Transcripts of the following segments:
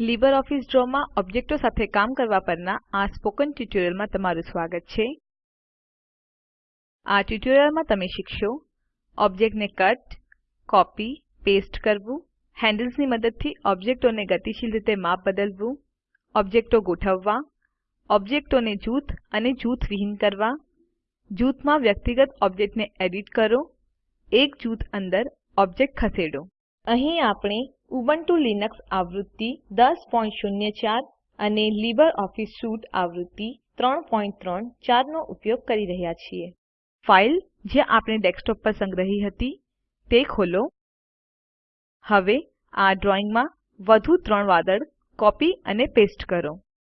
LibreOffice ડ્રોમાં ઓબ્જેક્ટો સાથે કામ કરવા પરના આ સ્પોકન ટ્યુટોરીયલમાં તમારું સ્વાગત છે. આ ટ્યુટોરીયલમાં તમે શીખશો ઓબ્જેક્ટને કટ, કોપી, પેસ્ટ કરવું હેન્ડલ્સની મદદથી ઓબ્જેક્ટોને ગતિશીલ રીતે માપ બદલવું, ઓબ્જેક્ટો ગોઠવવા, ઓબ્જેક્ટોને જૂથ અને જૂથવિહીન કરવા, જૂથમાં વ્યક્તિગત ઓબ્જેક્ટને એડિટ કરો, એક જૂથ અંદર ઓબ્જેક્ટ ખસેડો. અહીં આપણે ઉબુન્ટુ લિનક્સ આવૃત્તિ 1004 અને LibreOffice સ્યુટ આવૃત્તિ 334 નો ઉપયોગ કરી રહ્યા છીએ. ફાઈલ જે આપણે ડેસ્કટોપ પર સંગ્રહી હતી તે ખોલો. હવે આ ડ્રોઈંગમાં વધુ ત્રણ વાદળ કોપી અને પેસ્ટ કરો.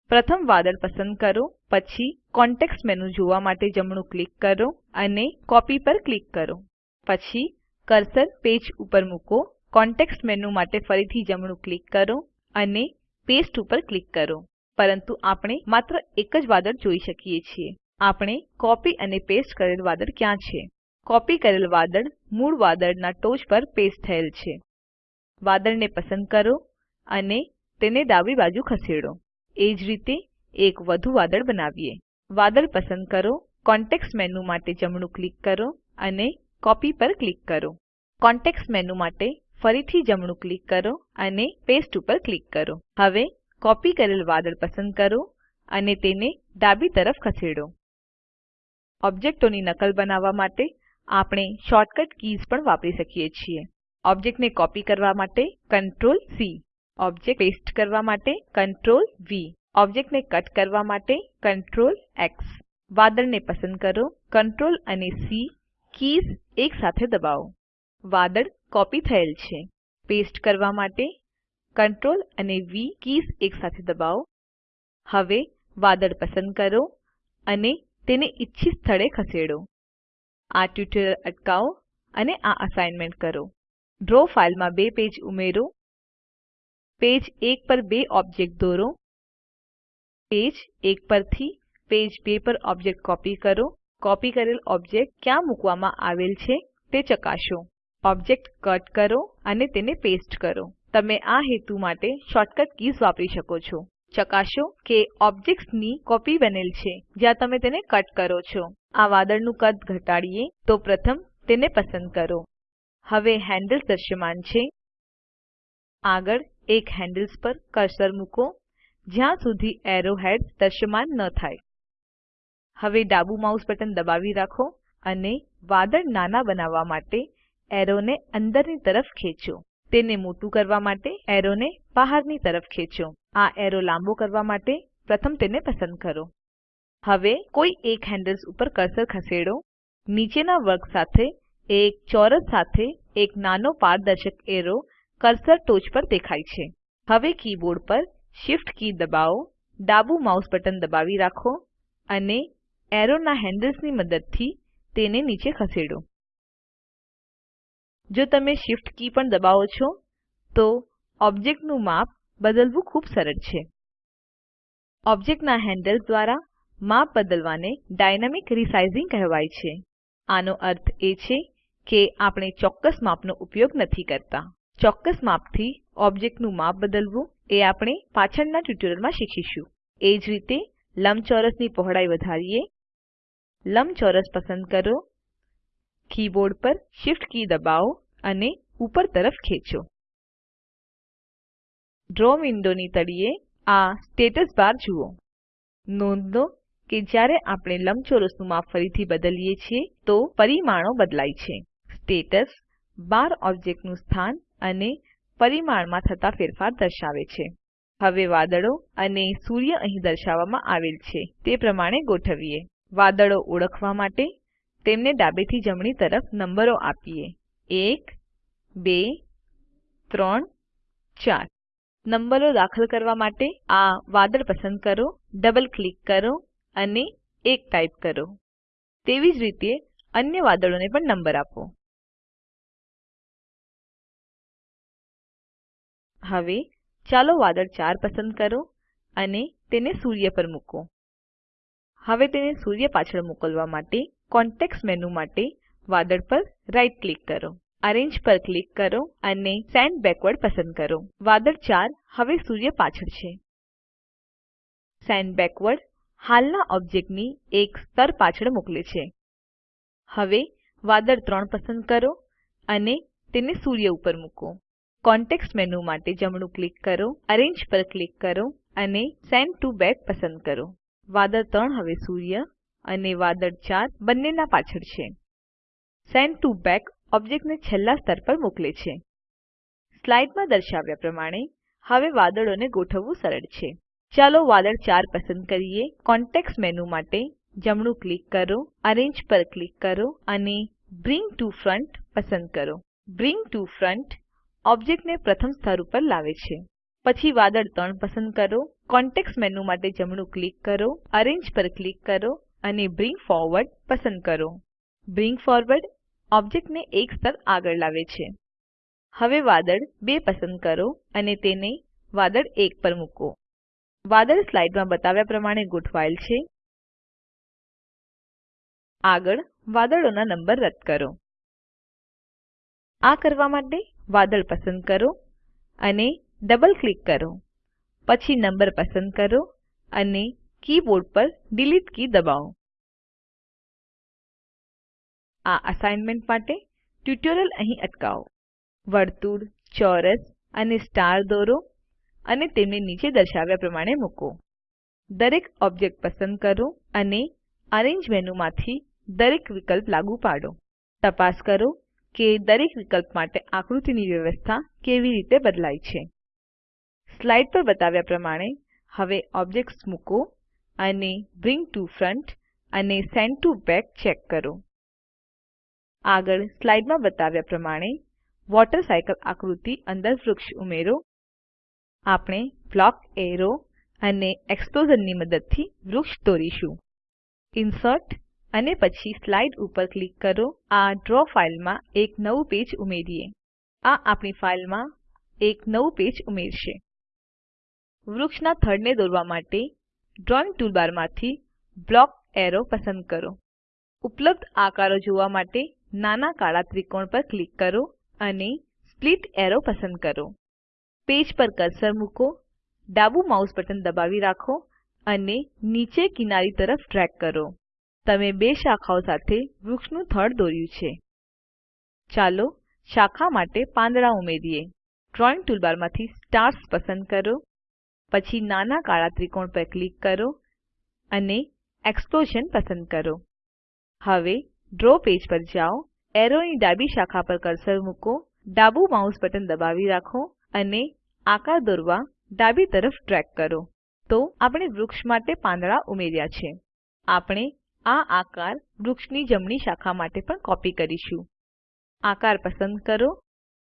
પ્રથમ વાદળ પસંદ કરો, પછી કોન્ટેક્ષ મેનુ જોવા માટે જમણું ક્લિક કરો અને કોપી પર ક્લિક કરો. પછી કર્સર પેજ ઉપર મૂકો. કોન્ટેક્ષ મેનુ માટે ફરીથી જમણું ક્લિક કરો અને પાસ્તે ઉપર ક્લિક કરો. પરંતુ આપણે માત્ર એક જ વાદળ જોઈ શકીએ છીએ. આપણે કોપી અને પેસ્ટ કરેલ વાદળ ક્યાં છે? કોપી કરેલ વાદળ મૂળ વાદળના ટોચ પર પેસ્ટ થયેલ છે. વાદળને પસંદ કરો અને તેને ડાબી બાજુ ખસેડો. એ જ રીતે એક વધુ વાદળ બનાવીએ. વાદળ પસંદ કરો, કોન્ટેક્સ્ટ મેનુ માટે જમણું ક્લિક કરો અને કોપી પર ક્લિક કરો. કોન્ટેક્સ્ટ મેનુ માટે ફરીથી જમણું ક્લિક કરો અને પાસ્તે ઉપર ક્લિક કરો. હવે કોપી કરેલ વાદળ પસંદ કરો અને તેને ડાબી તરફ ખસેડો. ઓબ્જેક્ટોની નકલ બનાવવા માટે આપણે શોર્ટકટ કીઝ પણ વાપરી શકીએ છીએ. ઓબ્જેક્ટને કોપી કરવા માટે કંટ્રોલ સી ઓબ્જેક્ટ પેસ્ટ કરવા માટે કંટ્રોલ વી ઓબ્જેક્ટને કટ કરવા માટે કંટ્રોલ એક્સ વાદળને પસંદ કરો, Ctrl અને સી કીઝ એકસાથે દબાવો. વાદળ કોપી થયેલ છે. પેસ્ટ કરવા માટે Ctrl અને વી કીઝ એકસાથે દબાવો. હવે વાદળ પસંદ કરો અને તેને ઇચ્છિત સ્થળે ખસેડો. આ ટ્યુટોરીયલ અટકાવો અને આ અસાઇનમેન્ટ કરો. ડ્રો ફાઈલમાં બે પેજ ઉમેરો. પેજ એક પર બે ઓબ્જેક્ટ દોરો. પેજ એક પરથી પેજ બે પર ઓબ્જેક્ટ કોપી કરો. કોપી કરેલ ઓબ્જેક્ટ ક્યાં મૂકવામાં આવેલ છે તે ચકાસો. ઓબ્જેક્ટ કટ કરો અને તેને પેસ્ટ કરો. તમે આ હેતુ માટે શોર્ટકટ કીઝ વાપરી શકો છો. ચકાસો કે ઓબ્જેક્ટ્સની કોપી બનેલ છે. જ્યાં તમે તેને કટ કરો છો. આ વાદળનું કદ ઘટાડીએ તો પ્રથમ તેને પસંદ કરો. હવે હેન્ડલ્સ દ્રશ્યમાન છે. આગળ એક હેન્ડલ્સ પર કર્સર મૂકો, જ્યાં સુધી એરો હેડ્સ દ્રશ્યમાન ન થાય. હવે ડાબુ માઉસ બટન દબાવી રાખો અને વાદળ નાના બનાવવા માટે એરોને અંદરની તરફ ખેંચો. તેને મોટું કરવા માટે એરોને બહારની તરફ ખેંચો. આ એરો લાંબો કરવા માટે પ્રથમ તેને પસંદ કરો. હવે કોઈ એક હેન્ડલ્સ ઉપર કર્સર ખસેડો. નીચેના વર્ગ સાથે, એક ચોરસ સાથે, એક નાનો પારદર્શક એરો કર્સર ટોચ પર દેખાય છે. હવે કીબોર્ડ પર શિફ્ટ કી દબાવો. ડાબુ માઉસ બટન દબાવી રાખો અને એરોના હેન્ડલ્સની મદદથી તેને નીચે ખસેડો. જો તમે Shift કી પણ દબાવો છો, તો ઓબ્જેક્ટનું માપ બદલવું ખૂબ સરળ છે. ઓબ્જેક્ટના હેન્ડલ્સ દ્વારા માપ બદલવાને ડાયનામિક રિસાઇઝિંગ કહેવાય છે. આનો અર્થ એ છે કે આપણે ચોક્કસ માપનો ઉપયોગ નથી કરતા. ચોક્કસ માપથી ઓબ્જેક્ટનું માપ બદલવું એ આપણે પાછળના ટ્યુટોરિયલમાં શીખીશું. એ જ રીતે લંબચોરસની પહોળાઈ વધારીએ. લંબચોરસ પસંદ કરો. કીબોર્ડ પર Shift કી દબાવો અને ઉપર તરફ ખેંચો. ડ્રો વિન્ડોની તળિયે આ સ્ટેટસ બાર જુઓ. નોંધ લો કે જ્યારે આપણે લંબચોરસનું માપ ફરીથી બદલીએ છીએ, તો પરિમાણો બદલાય છે. સ્ટેટસ, બાર ઓબ્જેક્ટનું સ્થાન અને પરિમાણમાં થતા ફેરફાર દર્શાવે છે. હવે વાદળો અને સૂર્ય અહીં દર્શાવવામાં આવેલ છે, તે પ્રમાણે ગોઠવીએ. વાદળો ઓળખવા માટે તેમને ડાબેથી જમણી તરફ નંબરો આપીએ. એક, બે, ત્રણ, ચાર. નંબરો દાખલ કરવા માટે આ વાદળ પસંદ કરો, ડબલ ક્લિક કરો અને 1 ટાઇપ કરો. તેવી જ રીતે અન્ય વાદળોને પણ નંબર આપો. હવે ચાલો વાદળ 4 પસંદ કરો અને તેને સૂર્ય પર મૂકો. હવે તેને સૂર્ય પાછળ મોકલવા માટે કોન્ટેક્ષ મેનુ માટે વાદળ પર રાઇટ ક્લિક કરો અરેન્જ પર ક્લિક કરો અને સેન્ડ બેકવર્ડ પસંદ કરો. વાદળ 4 હવે સૂર્ય પાછળ છે. સેન્ડ બેકવર્ડ હાલના ઓબ્જેક્ટની એક સ્તર પાછળ મોકલે છે. હવે વાદળ 3 પસંદ કરો અને તેને સૂર્ય ઉપર મૂકો. કોન્ટેક્ષ મેનુ માટે જમણું ક્લિક કરો અરેન્જ પર ક્લિક કરો અને સેન્ડ ટીઓ બેક પસંદ કરો. વાદળ 3 હવે સૂર્ય અને વાદળ 4 બંનેના પાછળ છે. સેન્ડ ટીઓ બેક ઓબ્જેક્ટને છેલ્લા સ્તર પર મોકલે છે. સ્લાઇડમાં દર્શાવ્યા પ્રમાણે હવે વાદળોને ગોઠવવું સરળ છે. ચાલો વાદળ 4 પસંદ કરીએ. કોન્ટેક્ષ મેનુ માટે જમણું ક્લિક કરો અરેન્જ પર ક્લિક કરો અને બ્રિંગ ટીઓ ફ્રન્ટ પસંદ કરો. બ્રિંગ ટીઓ ફ્રન્ટ ઓબ્જેક્ટને પ્રથમ સ્તર ઉપર લાવે છે. પછી વાદળ 3 પસંદ કરો. કોન્ટેક્ષ મેનુ માટે જમણું ક્લિક કરો અરેન્જ પર ક્લિક કરો અને બ્રિંગ forward પસંદ કરો. બ્રિંગ forward ઓબ્જેક્ટને એક સ્તર આગળ લાવે છે. હવે વાદળ 2 પસંદ કરો અને તેને વાદળ 1 પર મૂકો. વાદળ સ્લાઇડમાં બતાવ્યા પ્રમાણે ગોઠવાયેલ છે. આગળ વાદળોના નંબર રદ કરો. આ કરવા માટે વાદળ પસંદ કરો અને ડબલ ક્લિક કરો. પછી નંબર પસંદ કરો અને કીબોર્ડ પર ડિલીટ કી દબાવો. આ અસાઇનમેન્ટ માટે ટ્યુટોરીયલ અહીં અટકાવો. વર્તુળ, ચોરસ અને સ્ટાર દોરો અને તેમને નીચે દર્શાવ્યા પ્રમાણે મૂકો. દરેક ઓબ્જેક્ટ પસંદ કરો અને અરેન્જ મેનુમાંથી દરેક વિકલ્પ લાગુ પાડો. તપાસ કરો કે દરેક વિકલ્પ માટે આકૃતિની વ્યવસ્થા કેવી રીતે બદલાય છે. સ્લાઇડ પર બતાવ્યા પ્રમાણે હવે ઓબ્જેક્ટ્સ મૂકો અને બ્રિંગ ટીઓ ફ્રન્ટ અને સેન્ડ ટીઓ બેક ચેક કરો. આગળ સ્લાઇડમાં બતાવ્યા પ્રમાણે વોટર સાયકલ આકૃતિ અંદર વૃક્ષ ઉમેરો. આપણે બ્લોક એરો અને એક્સપ્લોઝનની મદદથી વૃક્ષ દોરીશું. ઇન્સર્ટ અને પછી સ્લાઇડ ઉપર ક્લિક કરો. આ ડ્રો ફાઈલમાં એક નવું પેજ ઉમેરીએ. આ આપણી ફાઈલમાં એક નવું પેજ ઉમેરશે. વૃક્ષના થડને દોરવા માટે ડ્રોઈંગ ટૂલબારમાંથી બ્લોક એરો પસંદ કરો. ઉપલબ્ધ આકારો જોવા માટે નાના કાળા ત્રિકોણ પર ક્લિક કરો અને સ્પ્લિટ એરો પસંદ કરો. પેજ પર કર્સર મૂકો, ડાબુ માઉસ બટન દબાવી રાખો અને નીચે કિનારી તરફ ડ્રેગ કરો. તમે બે શાખાઓ સાથે વૃક્ષનું થડ દોર્યું છે. ચાલો શાખા માટે પાંદડા ઉમેરીએ. ડ્રોઈંગ ટૂલબારમાંથી સ્ટાર્સ પસંદ કરો. પછી નાના કાળા ત્રિકોણ પર ક્લિક કરો અને એક્સપ્લોઝન પસંદ કરો. હવે ડ્રો પેજ પર જાઓ, એરોની ડાબી શાખા પર કર્સર મૂકો, ડાબુ માઉસ બટન દબાવી રાખો અને આકાર દોરવા ડાબી તરફ ડ્રેગ કરો. તો આપણે વૃક્ષ માટે પાંદડા ઉમેર્યા છે. આપણે આ આકાર વૃક્ષની જમણી શાખા માટે પણ કોપી કરીશું. આકાર પસંદ કરો,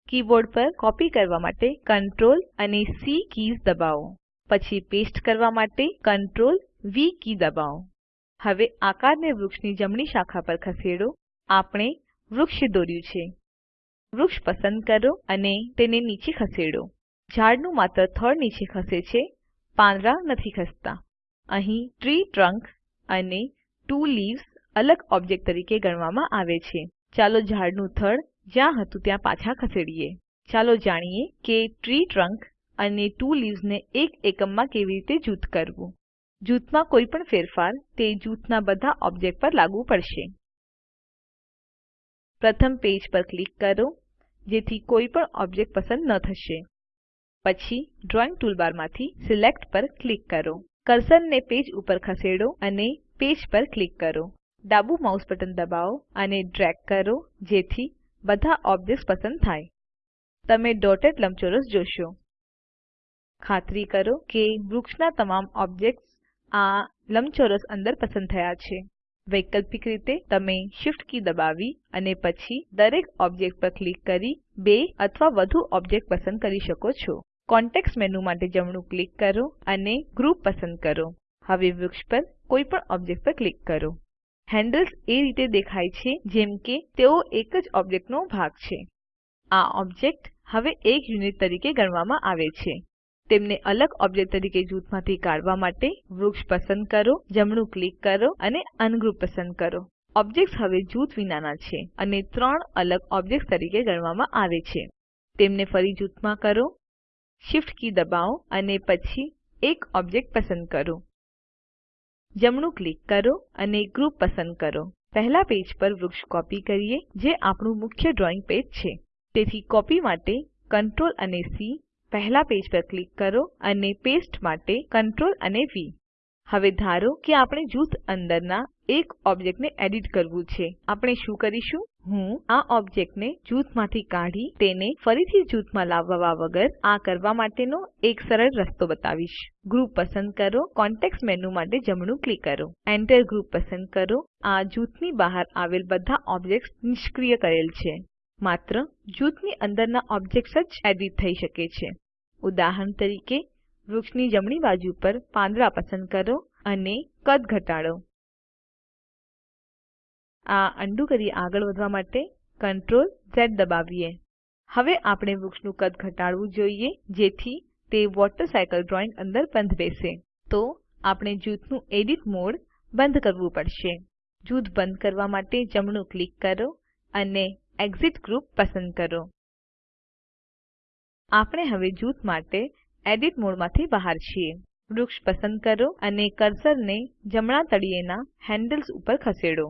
કીબોર્ડ પર કોપી કરવા માટે Ctrl અને સી કીઝ દબાવો. પછી પેસ્ટ કરવા માટે Ctrl વી કી દબાવો. હવે આકારને વૃક્ષની જમણી શાખા પર ખસેડો. આપણે વૃક્ષ દોર્યું છે. વૃક્ષ પસંદ કરો અને તેને નીચે ખસેડો. ઝાડનું માત્ર થડ નીચે ખસે છે, પાંદડા નથી ખસતા. અહીં ટ્રી ટ્રંક અને ત્વો લીવ્સ અલગ ઓબ્જેક્ટ તરીકે ગણવામાં આવે છે. ચાલો ઝાડનું થડ જ્યાં હતું ત્યાં પાછા ખસેડીએ. ચાલો જાણીએ કે ટ્રી ટ્રંક અને ટુ લીવ્સને એક એકમમાં કેવી રીતે જૂથ કરવું? જૂથમાં કોઈ પણ ફેરફાર તે જૂથના બધા ઓબ્જેક્ટ પર લાગુ પડશે. પ્રથમ પેજ પર ક્લિક કરો, જેથી કોઈ પણ ઓબ્જેક્ટ પસંદ ન થશે. પછી ડ્રોઈંગ ટૂલબારમાંથી સિલેક્ટ પર ક્લિક કરો. કર્સરને પેજ ઉપર ખસેડો અને પેજ પર ક્લિક કરો. ડાબુ માઉસ બટન દબાવો અને ડ્રેગ કરો, જેથી બધા ઓબ્જેક્ટ્સ પસંદ થાય. તમે ડોટેડ લંબચોરસ જોશો. ખાતરી કરો કે વૃક્ષના તમામ ઓબ્જેક્ટ્સ આ લંબચોરસ અંદર પસંદ થયા છે. વૈકલ્પિક રીતે તમે Shift કી દબાવી અને પછી દરેક ઓબ્જેક્ટ પર ક્લિક કરી બે અથવા વધુ ઓબ્જેક્ટ પસંદ કરી શકો છો. કોન્ટેક્સ્ટ મેનુ માટે જમણું ક્લિક કરો અને ગ્રુપ પસંદ કરો. હવે વૃક્ષ પર કોઈ પણ ઓબ્જેક્ટ પર ક્લિક કરો. હેન્ડલ્સ એ રીતે દેખાય છે જેમ કે તેઓ એક જ ઓબ્જેક્ટનો ભાગ છે. આ ઓબ્જેક્ટ હવે એક યુનિટ તરીકે ગણવામાં આવે છે. તેમને અલગ ઓબ્જેક્ટ તરીકે જૂથમાંથી કાઢવા માટે વૃક્ષ પસંદ કરો, જમણું ક્લિક કરો અને અનગ્રુપ પસંદ કરો. ઓબ્જેક્ટ્સ હવે જૂથ વિનાના છે અને ત્રણ અલગ ઓબ્જેક્ટ્સ તરીકે ગણવામાં આવે છે. તેમને ફરી જૂથમાં કરો Shift કી દબાવો અને પછી એક ઓબ્જેક્ટ પસંદ કરો. જમણું ક્લિક કરો અને ગ્રુપ પસંદ કરો. પહેલા પેજ પર વૃક્ષ કોપી કરીએ, જે આપણું મુખ્ય ડ્રોઈંગ પેજ છે. તેથી કોપી માટે Ctrl અને સી પહેલા પેજ પર ક્લિક કરો અને પેસ્ટ માટે Ctrl અને V. હવે ધારો કે આપણે જૂથ અંદરના એક ઓબ્જેક્ટને એડિટ કરવું છે. આપણે શું કરીશું? હું આ ઓબ્જેક્ટને જૂથમાંથી કાઢી તેને ફરીથી જૂથમાં લાવવા વગર આ કરવા માટેનો એક સરળ રસ્તો બતાવીશ. ગ્રુપ પસંદ કરો, કોન્ટેક્સ્ટ મેનુ માટે જમણું ક્લિક કરો. એન્ટર ગ્રુપ પસંદ કરો. આ જૂથની બહાર આવેલ બધા ઓબ્જેક્ટ્સ નિષ્ક્રિય કરેલ છે. માત્ર જૂથની અંદરના ઓબ્જેક્ટ્સ જ એડિટ થઈ શકે છે. ઉદાહરણ તરીકે, વૃક્ષની જમણી બાજુ પર પાંદડા પસંદ કરો અને કદ ઘટાડો. આ અન્ડું કરી આગળ વધવા માટે Ctrl ઝ દબાવીએ. હવે આપણે વૃક્ષનું કદ ઘટાડવું જોઈએ, જેથી તે વોટર સાયકલ ડ્રોઈંગ અંદર બંધ બેસે. તો આપણે જૂથનું એડિટ મોડ બંધ કરવું પડશે. જૂથ બંધ કરવા માટે જમણું ક્લિક કરો અને એક્સિટ ગ્રુપ પસંદ કરો. આપણે હવે જૂથ માટે એડિટ મોડમાંથી બહાર છીએ. વૃક્ષ પસંદ કરો અને કર્સરને જમણા તળિયેના હેન્ડલ્સ ઉપર ખસેડો.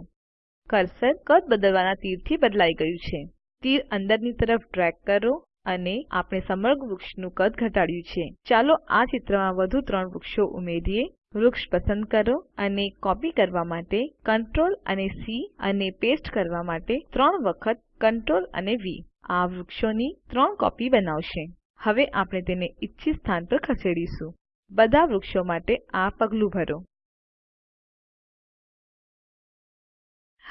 કર્સર કદ બદલવાના તીરથી બદલાઈ ગયું છે. તીર અંદરની તરફ ડ્રેગ કરો અને આપણે સમગ્ર વૃક્ષનું કદ ઘટાડ્યું છે. ચાલો આ ચિત્રમાં વધુ ત્રણ વૃક્ષો ઉમેરીએ. વૃક્ષ પસંદ કરો અને કોપી કરવા માટે Ctrl અને સી અને પેસ્ટ કરવા માટે ત્રણ વખત Ctrl અને વી. આ વૃક્ષોની ત્રણ કોપી બનાવશે. હવે આપણે તેને ઇચ્છિત સ્થાન પર ખસેડીશું. બધા વૃક્ષો માટે આ પગલું ભરો.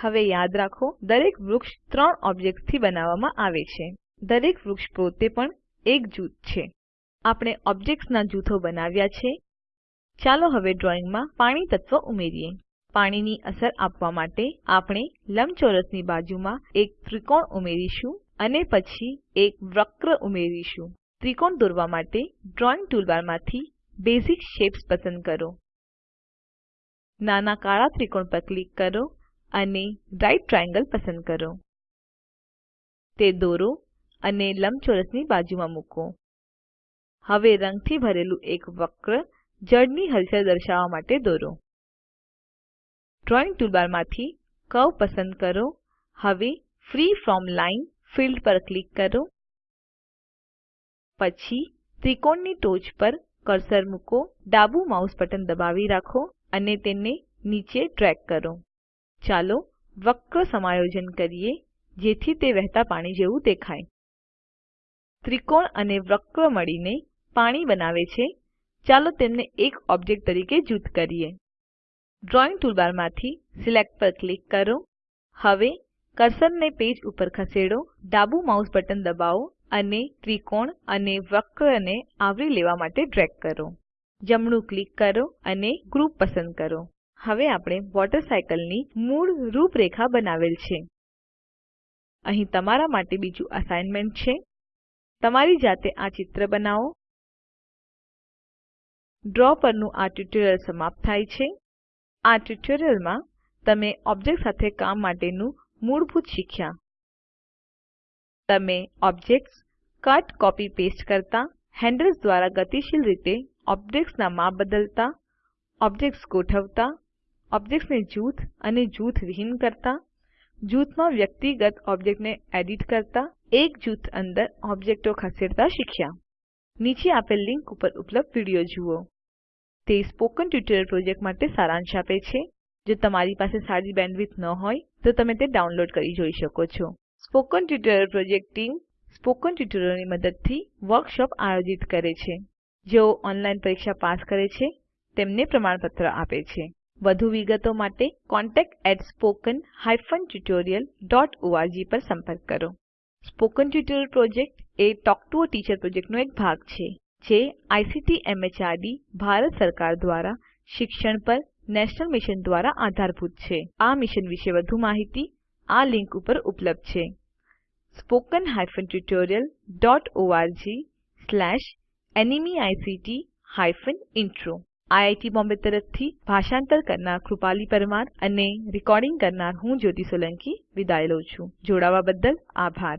હવે યાદ રાખો, દરેક વૃક્ષ ત્રણ ઓબ્જેક્ટ્સથી બનાવવામાં આવે છે. દરેક વૃક્ષ પોતે પણ એક જૂથ છે. આપણે ઓબ્જેક્ટ્સના જૂથો બનાવ્યા છે. ચાલો હવે ડ્રોઈંગમાં પાણી તત્વ ઉમેરીએ. પાણીની અસર આપવા માટે આપણે લંબચોરસની બાજુમાં એક ત્રિકોણ ઉમેરીશું. અને પછી એક વક્ર ઉમેરીશું. ત્રિકોણ દોરવા માટે ડ્રોઈંગ ટૂલબારમાંથી બેસિક શેપ્સ પસંદ કરો. નાના કાળા ત્રિકોણ પર ક્લિક કરો અને રાઇટ ટ્રાયેંગલ પસંદ કરો. તે દોરો અને લંબચોરસની બાજુમાં મૂકો. હવે રંગથી ભરેલું એક વક્ર જળની હલચલ દર્શાવવા માટે દોરો. ડ્રોઈંગ ટૂલબારમાંથી કર્વ પસંદ કરો. હવે ફ્રી ફ્રોમ લાઇન ફિલ્ડ પર ક્લિક કરો. પછી ત્રિકોણની ટોચ પર કર્સર મૂકો. ડાબુ માઉસ બટન દબાવી રાખો અને તેને નીચે ડ્રેગ કરો. ચાલો વક્ર સમાયોજન કરીએ, જેથી તે વહેતા પાણી જેવું દેખાય. ત્રિકોણ અને વક્ર મળીને પાણી બનાવે છે. ચાલો તેમને એક ઓબ્જેક્ટ તરીકે જૂથ કરીએ. ડ્રોઈંગ ટૂલબારમાંથી સિલેક્ટ પર ક્લિક કરો. હવે કર્સરને પેજ ઉપર ખસેડો, ડાબુ માઉસ બટન દબાવો અને ત્રિકોણ અને વક્રને આવરી લેવા માટે ડ્રેગ કરો. જમણું ક્લિક કરો અને ગ્રુપ પસંદ કરો. હવે આપણે વોટરસાયકલની મૂળ રૂપરેખા બનાવેલ છે. અહીં તમારા માટે બીજું અસાઇનમેન્ટ છે. તમારી જાતે આ ચિત્ર બનાવો. ડ્રો પરનું આ ટ્યુટોરીયલ સમાપ્ત થાય છે. આ ટ્યુટોરીયલમાં તમે ઓબ્જેક્ટ સાથે કામ માટેનું મૂળભૂત શીખ્યા. તમે ઓબ્જેક્ટ્સ કટ, કોપી, પેસ્ટ કરતા હેન્ડલ્સ દ્વારા ગતિશીલ રીતે ઓબ્જેક્ટ્સના માપ બદલતા, ઓબ્જેક્ટ્સ ગોઠવતા, ઓબ્જેક્ટ્સને જૂથ અને જૂથ વિહીન કરતા, જૂથમાં વ્યક્તિગત ઓબ્જેક્ટને એડિટ કરતા, એક જૂથ અંદર ઓબ્જેક્ટો ખસેડતા શીખ્યા. નીચે આપેલ લિંક ઉપર ઉપલબ્ધ વીડિયો જુઓ. તે સ્પોકન ટ્યુટોરીયલ પ્રોજેક્ટ માટે સારાંશ આપે છે. જો તમારી પાસે સારી બેન્ડવિડ્થ ન હોય, તો તમે તે ડાઉનલોડ કરી જોઈ શકો છો. Spoken tutorial project team spoken ટ્યુટોરિયલની મદદથી વર્કશોપ આયોજિત કરે છે. જેઓ ઓનલાઈન પરીક્ષા પાસ કરે છે, તેમને પ્રમાણપત્ર આપે છે. વધુ વિગતો માટે contactspoken tutorialorg પર સંપર્ક કરો. સ્પોકન ટ્યુટોરિયલ પ્રોજેક્ટ એ ટોક ટુ અ ટીચર પ્રોજેક્ટનો એક ભાગ છે, જે આઇસીટી એમએચઆરડી ભારત સરકાર દ્વારા શિક્ષણ પર નેશનલ મિશન દ્વારા આધારભૂત છે. આ મિશન વિશે વધુ માહિતી આ લિંક ઉપર ઉપલબ્ધ છે. spoken O R G slash NMEICT intro IIT Bombay તરફથી ભાષાંતર કરનાર હું કૃપાલી પરમાર વિદાય લઉં છું. જોડાવા બદ્દલ આભાર.